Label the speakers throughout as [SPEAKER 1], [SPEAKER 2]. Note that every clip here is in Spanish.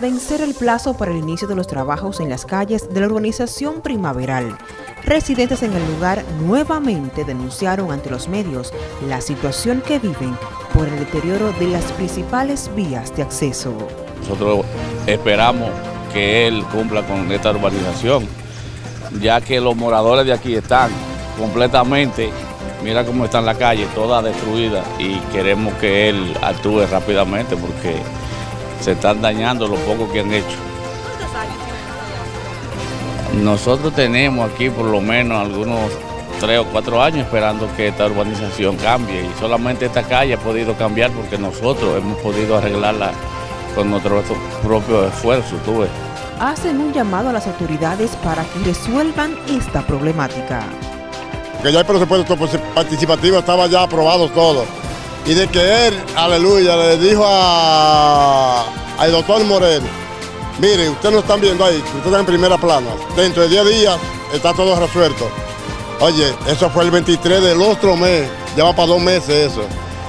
[SPEAKER 1] Vencer el plazo para el inicio de los trabajos en las calles de la urbanización primaveral, residentes en el lugar nuevamente denunciaron ante los medios la situación que viven por el deterioro de las principales vías de acceso.
[SPEAKER 2] Nosotros esperamos que él cumpla con esta urbanización, ya que los moradores de aquí están completamente, mira cómo está en la calle, toda destruida y queremos que él actúe rápidamente porque se están dañando lo poco que han hecho. Nosotros tenemos aquí por lo menos algunos tres o cuatro años esperando que esta urbanización cambie y solamente esta calle ha podido cambiar porque nosotros hemos podido arreglarla con nuestro propio esfuerzo, tú
[SPEAKER 1] Hacen un llamado a las autoridades para que resuelvan esta problemática.
[SPEAKER 3] Que ya el presupuesto participativo estaba ya aprobado todo y de que él, aleluya, le dijo al doctor Moreno, mire, ustedes no están viendo ahí, ustedes están en primera plana, dentro de 10 días está todo resuelto. Oye, eso fue el 23 del otro mes, ya va para dos meses eso.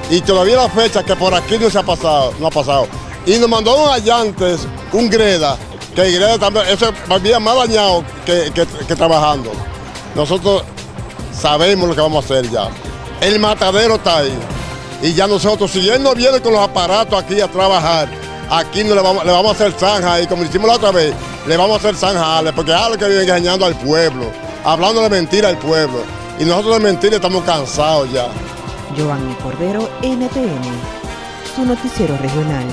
[SPEAKER 3] Y todavía la fecha que por aquí no se ha pasado, no ha pasado. Y nos mandó un allantes, un Greda, que Greda también, eso había más dañado que, que trabajando. Nosotros sabemos lo que vamos a hacer ya. El matadero está ahí. Y ya nosotros, si él no viene con los aparatos aquí a trabajar, aquí no le vamos, le vamos a hacer zanja y como hicimos la otra vez, le vamos a hacer zanja, porque es algo que viene engañando al pueblo, hablando de mentira al pueblo. Y nosotros de mentira estamos cansados ya.
[SPEAKER 1] Giovanni Cordero, NTN, su noticiero regional.